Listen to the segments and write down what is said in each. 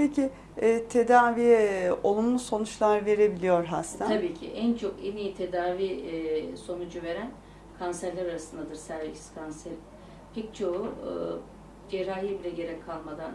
Peki e, tedaviye olumlu sonuçlar verebiliyor hasta. Tabii ki en çok en iyi tedavi e, sonucu veren kanserler arasındadır serviks kanseri. Pek çoğu e, cerrahi bile gerek kalmadan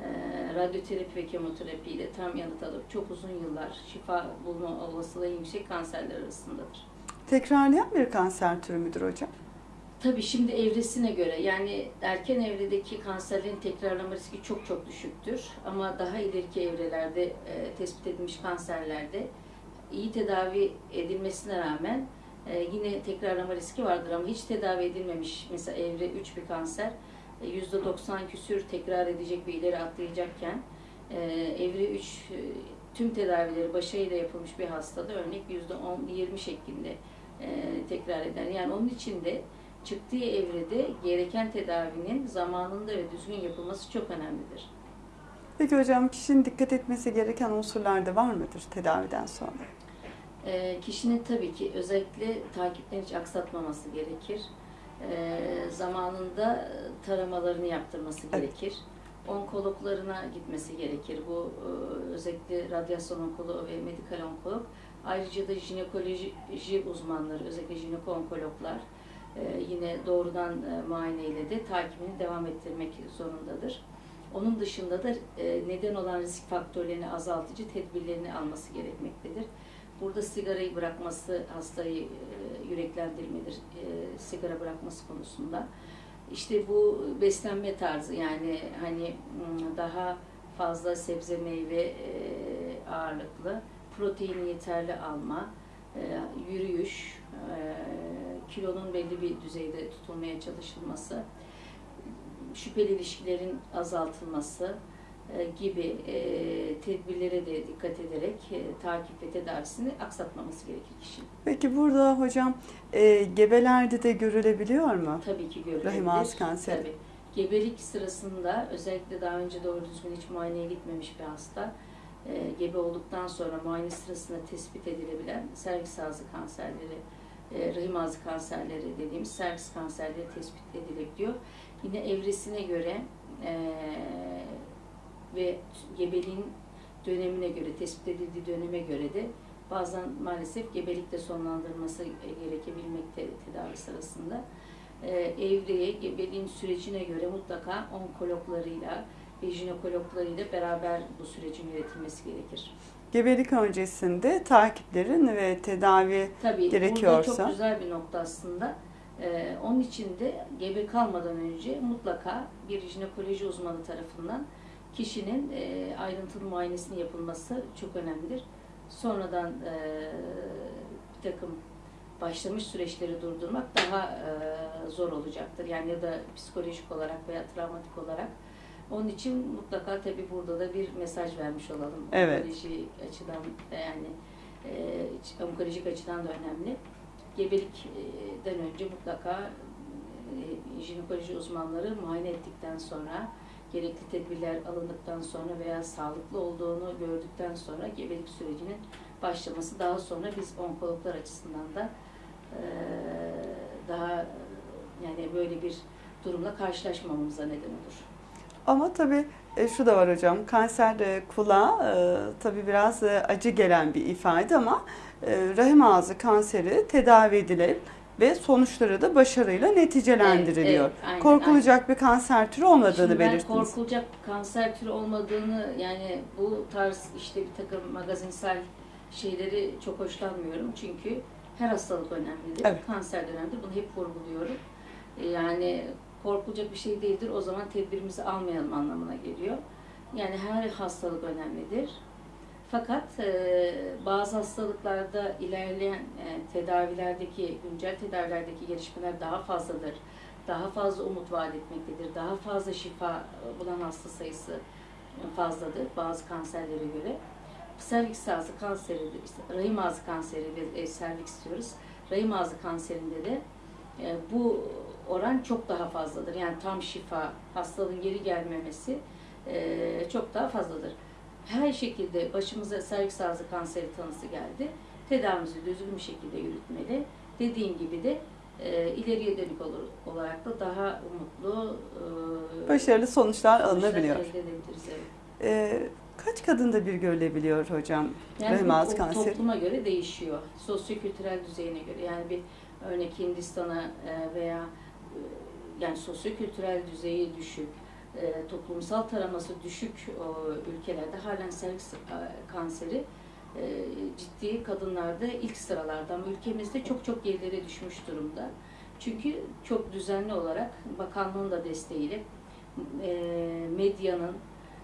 e, radyoterapi ve kemoterapiyle tam yanıt alıp çok uzun yıllar şifa bulma olasılığı yüksek kanserler arasındadır. Tekrarlayan bir kanser türü müdür hocam? Tabii şimdi evresine göre yani erken evredeki kanserlerin tekrarlama riski çok çok düşüktür. Ama daha ileriki evrelerde e, tespit edilmiş kanserlerde iyi tedavi edilmesine rağmen e, yine tekrarlama riski vardır ama hiç tedavi edilmemiş mesela evre 3 bir kanser e, %90 küsür tekrar edecek bir ileri atlayacakken e, evre 3 e, tüm tedavileri başarıyla yapılmış bir hastada örnek %10-20 şeklinde e, tekrar eder. Yani onun için de çıktığı evrede gereken tedavinin zamanında ve düzgün yapılması çok önemlidir. Peki hocam kişinin dikkat etmesi gereken unsurlar da var mıdır tedaviden sonra? E, kişinin tabii ki özellikle takipten hiç aksatmaması gerekir. E, zamanında taramalarını yaptırması Evet. gerekir. Onkologlarına gitmesi gerekir. Bu e, özellikle radyasyon onkoloğu ve medikal onkolog. Ayrıca da jinekoloji uzmanları, özellikle jineko-onkologlar e, yine doğrudan e, muayeneyle de takibini devam ettirmek zorundadır. Onun dışında da e, neden olan risk faktörlerini azaltıcı tedbirlerini alması gerekmektedir. Burada sigarayı bırakması hastayı e, yüreklendirmedir, e, sigara bırakması konusunda. İşte bu beslenme tarzı yani hani m, daha fazla sebze meyve e, ağırlıklı, proteini yeterli alma, e, yürüyüş, e, kilonun belli bir düzeyde tutulmaya çalışılması, şüpheli ilişkilerin azaltılması e, gibi e, tedbirlere de dikkat ederek e, takip ve tedavisini aksatmaması gerekir kişinin. Peki burada hocam e, gebelerde de görülebiliyor mu? Tabii ki görülebilir. Rahim ağzı kanseri. Tabii. Gebelik sırasında özellikle daha önce doğru düzgün hiç muayeneye gitmemiş bir hasta gebe olduktan sonra muayene sırasında tespit edilebilen serviks ağzı kanserleri, e, rahim ağzı kanserleri dediğimiz serviks kanserleri tespit edilebiliyor. Yine evresine göre e, ve gebeliğin dönemine göre, tespit edildiği döneme göre de bazen maalesef gebelikte sonlandırılması gerekebilmekte tedavi sırasında. E, evreye, gebeliğin sürecine göre mutlaka onkologlarıyla ve jinekologlarıyla beraber bu sürecin yönetilmesi gerekir. Gebelik öncesinde takiplerin ve tedavi Tabii Gerekiyorsa. burada çok güzel bir nokta aslında. Ee, onun için de gebe kalmadan önce mutlaka bir jinekoloji uzmanı tarafından kişinin e, ayrıntılı muayenesinin yapılması çok önemlidir. Sonradan e, bir takım başlamış süreçleri durdurmak daha e, zor olacaktır. Yani ya da psikolojik olarak veya travmatik olarak. Onun için mutlaka tabii burada da bir mesaj vermiş olalım. Evet. Onkoloji açıdan da yani e, onkolojik açıdan da önemli. Gebelikten önce mutlaka e, jinekoloji uzmanları muayene ettikten sonra gerekli tedbirler alındıktan sonra veya sağlıklı olduğunu gördükten sonra gebelik sürecinin başlaması daha sonra biz onkologlar açısından da e, daha yani böyle bir durumla karşılaşmamamıza neden olur. Ama tabii e, şu da var hocam, kanser e, kulağa e, tabii biraz e, acı gelen bir ifade ama e, rahim ağzı kanseri tedavi edilip ve sonuçları da başarıyla neticelendiriliyor. Evet, evet, aynen, Korkulacak bir kanser türü olmadığını Şimdi ben belirttiniz. korkulacak kanser türü olmadığını yani bu tarz işte bir takım magazinsel şeyleri çok hoşlanmıyorum. Çünkü her hastalık önemlidir. Evet. Kanser de önemlidir. Bunu hep vurguluyorum. Yani korkulacak bir şey değildir. O zaman tedbirimizi almayalım anlamına geliyor. Yani her hastalık önemlidir. Fakat e, bazı hastalıklarda ilerleyen e, tedavilerdeki, güncel tedavilerdeki gelişmeler daha fazladır. Daha fazla umut vaat etmektedir. Daha fazla şifa bulan hasta sayısı fazladır bazı kanserlere göre. Serviks ağzı kanseri, rahim ağzı kanseri ve e, serviks diyoruz. Rahim ağzı kanserinde de e, bu oran çok daha fazladır. Yani tam şifa, hastalığın geri gelmemesi e, çok daha fazladır. Her şekilde başımıza serviks ağzı kanseri tanısı geldi. Tedavimizi düzgün bir şekilde yürütmeli. Dediğim gibi de e, ileriye dönük olur, olarak da daha umutlu e, Başarılı sonuçlar sonuçlar alınabiliyor. elde edebiliriz. Evet. E, kaç kadında bir görülebiliyor hocam Yani rahim ağzı kanseri? topluma göre değişiyor. Sosyokültürel düzeyine göre. Yani bir örnek Hindistan'a veya yani sosyokültürel düzeyi düşük, e, toplumsal taraması düşük o ülkelerde halen serviks e, kanseri e, ciddi kadınlarda ilk sıralarda ama ülkemizde çok çok gerilere düşmüş durumda. Çünkü çok düzenli olarak bakanlığın da desteğiyle e, medyanın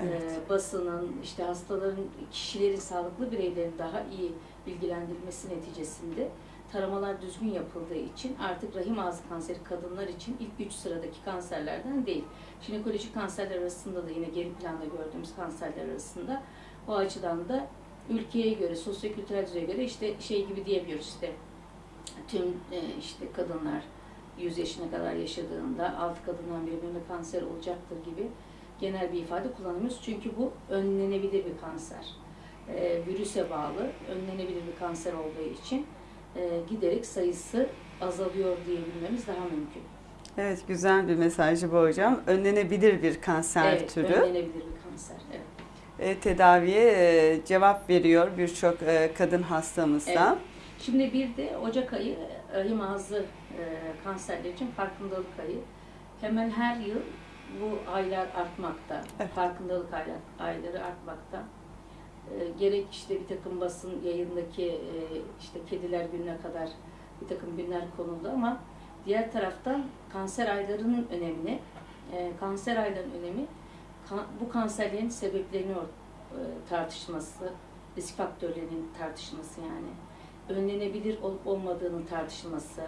Evet. e, basının, işte hastaların, kişilerin, sağlıklı bireylerin daha iyi bilgilendirilmesi neticesinde taramalar düzgün yapıldığı için artık rahim ağzı kanseri kadınlar için ilk üç sıradaki kanserlerden değil. Jinekolojik kanserler arasında da yine geri planda gördüğümüz kanserler arasında o açıdan da ülkeye göre, sosyokültürel düzeye göre işte şey gibi diyebiliyoruz işte tüm e, işte kadınlar 100 yaşına kadar yaşadığında altı kadından biri meme kanseri olacaktır gibi genel bir ifade kullanıyoruz. Çünkü bu önlenebilir bir kanser. E, virüse bağlı önlenebilir bir kanser olduğu için e, giderek sayısı azalıyor diyebilmemiz daha mümkün. Evet güzel bir mesajı bu hocam. Önlenebilir bir kanser evet, türü. önlenebilir bir kanser. Evet. E, tedaviye e, cevap veriyor birçok e, kadın hastamızda. Evet. Şimdi bir de Ocak ayı rahim ağzı e, kanserleri için farkındalık ayı. Hemen her yıl bu aylar artmakta. Evet. Farkındalık aylar, ayları artmakta. E, gerek işte bir takım basın yayındaki e, işte kediler gününe kadar bir takım günler konuldu ama diğer taraftan kanser aylarının önemini, e, kanser aylarının önemi bu kanserlerin sebeplerini e, tartışması, risk faktörlerinin tartışması yani önlenebilir olup olmadığının tartışılması,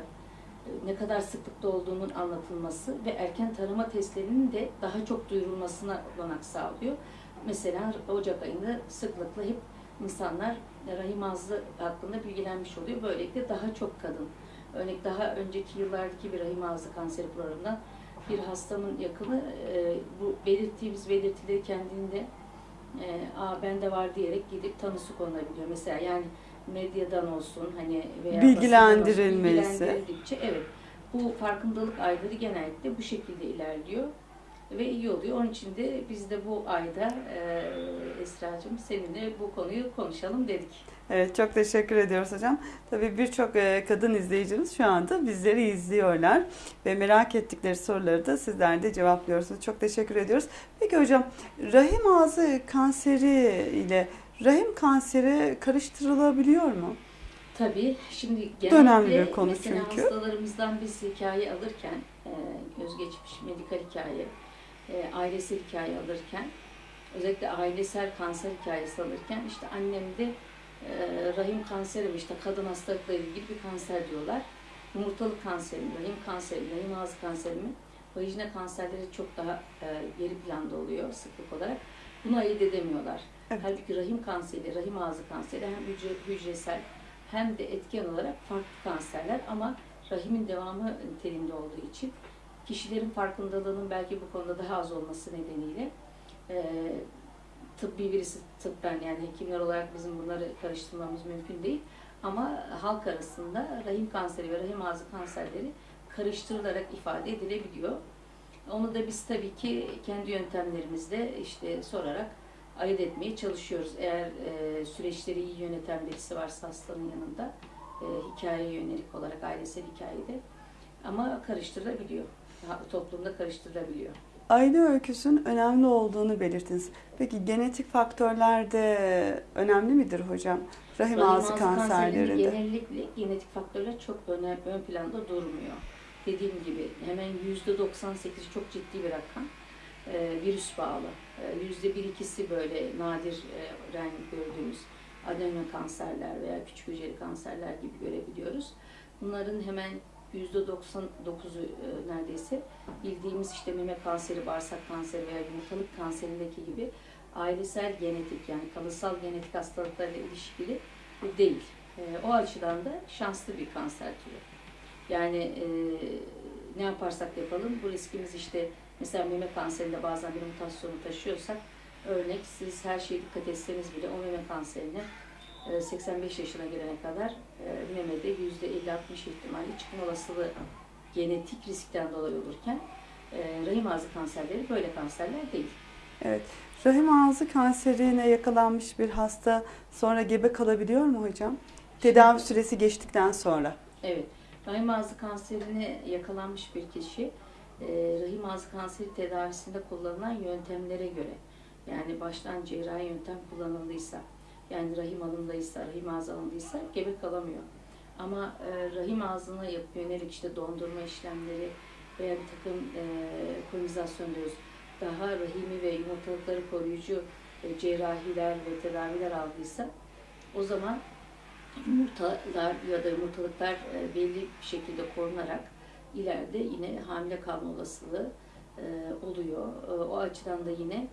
ne kadar sıklıkta olduğunun anlatılması ve erken tarama testlerinin de daha çok duyurulmasına olanak sağlıyor. Mesela Ocak ayında sıklıkla hep insanlar rahim ağzı hakkında bilgilenmiş oluyor. Böylelikle daha çok kadın. Örnek daha önceki yıllardaki bir rahim ağzı kanseri programından bir hastanın yakını e, bu belirttiğimiz belirtileri kendinde e, Aa, bende var diyerek gidip tanısı konulabiliyor. Mesela yani medyadan olsun hani veya Bilgilendirilmesi. olsun, bilgilendirildikçe evet bu farkındalık ayları genellikle bu şekilde ilerliyor ve iyi oluyor. Onun için de biz de bu ayda e, Esra'cığım seninle bu konuyu konuşalım dedik. Evet çok teşekkür ediyoruz hocam. Tabii birçok e, kadın izleyicimiz şu anda bizleri izliyorlar ve merak ettikleri soruları da sizler de cevaplıyorsunuz. Çok teşekkür ediyoruz. Peki hocam rahim ağzı kanseri ile rahim kanseri karıştırılabiliyor mu? Tabii şimdi genellikle önemli bir konu mesela çünkü. hastalarımızdan biz hikaye alırken, e, özgeçmiş medikal hikaye, e, ailesel hikaye alırken, özellikle ailesel kanser hikayesi alırken işte annemde e, rahim kanseri mi işte kadın hastalıkları ilgili bir kanser diyorlar. Yumurtalık kanseri mi, rahim kanseri mi, rahim ağzı kanseri mi, vajina kanserleri çok daha e, geri planda oluyor sıklık olarak. Bunu ayırt edemiyorlar. Evet. Halbuki rahim kanseri, rahim ağzı kanseri hem hücre, hücresel hem de etken olarak farklı kanserler ama rahimin devamı niteliğinde olduğu için kişilerin farkındalığının belki bu konuda daha az olması nedeniyle e, tıbbi birisi tıbben yani hekimler olarak bizim bunları karıştırmamız mümkün değil. Ama halk arasında rahim kanseri ve rahim ağzı kanserleri karıştırılarak ifade edilebiliyor. Onu da biz tabii ki kendi yöntemlerimizle işte sorarak ayırt etmeye çalışıyoruz. Eğer e, süreçleri iyi yöneten birisi varsa hastanın yanında e, hikayeye yönelik olarak ailesel hikayede ama karıştırılabiliyor. Toplumda karıştırılabiliyor. Aile öyküsünün önemli olduğunu belirttiniz. Peki genetik faktörler de önemli midir hocam? Rahim Rahim ağzı ağzı kanserlerinde. genellikle genetik faktörler çok öne, ön planda durmuyor. Dediğim gibi hemen yüzde 98 çok ciddi bir rakam. Ee, virüs bağlı. Ee, Yüzde bir ikisi böyle nadir e, renk gördüğümüz adenoma kanserler veya küçük hücreli kanserler gibi görebiliyoruz. Bunların hemen 99'u e, neredeyse bildiğimiz işte meme kanseri, bağırsak kanseri veya yumurtalık kanserindeki gibi ailesel genetik yani kalıtsal genetik hastalıklarla ilişkili değil. E, o açıdan da şanslı bir kanser türü. Yani e, ne yaparsak yapalım bu riskimiz işte mesela meme kanserinde bazen bir mutasyonu taşıyorsak örnek siz her şeye dikkat etseniz bile o meme kanserine 85 yaşına gelene kadar e, memede %50-60 ihtimali çıkma olasılığı genetik riskten dolayı olurken e, rahim ağzı kanserleri böyle kanserler değil. Evet. Rahim ağzı kanserine yakalanmış bir hasta sonra gebe kalabiliyor mu hocam? Tedavi süresi geçtikten sonra. Evet, rahim ağzı kanserine yakalanmış bir kişi e, rahim ağzı kanseri tedavisinde kullanılan yöntemlere göre yani baştan cerrahi yöntem kullanıldıysa yani rahim alındıysa, rahim ağzı alındıysa gebe kalamıyor. Ama e, rahim ağzına yönelik işte dondurma işlemleri veya bir takım e, kolonizasyon diyoruz. Daha rahimi ve yumurtalıkları koruyucu e, cerrahiler ve tedaviler aldıysa o zaman yumurtalar ya da yumurtalıklar e, belli bir şekilde korunarak ileride yine hamile kalma olasılığı e, oluyor. E, O açıdan da yine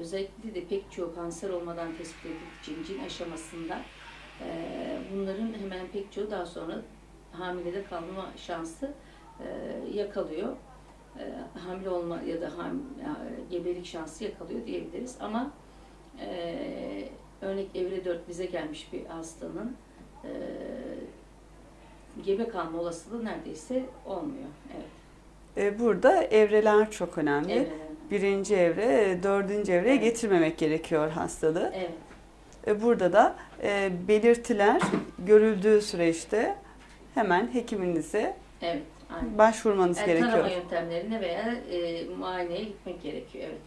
özellikle de pek çok kanser olmadan tespit edildiği için cin aşamasında e, bunların hemen pek çoğu daha sonra hamilede kalma şansı e, yakalıyor. E, Hamile olma ya da ham, ya, gebelik şansı yakalıyor diyebiliriz. Ama e, örnek evre 4 bize gelmiş bir hastanın e, gebe kalma olasılığı neredeyse olmuyor. Evet. E, Burada evreler çok önemli. Evet. Birinci evre, e, dördüncü evreye getirmemek gerekiyor hastalığı. Evet. E, Burada da e, belirtiler görüldüğü süreçte hemen hekiminize Evet. Aynen. başvurmanız Yani gerekiyor. tarama yöntemlerine veya e, muayeneye gitmek gerekiyor. Evet.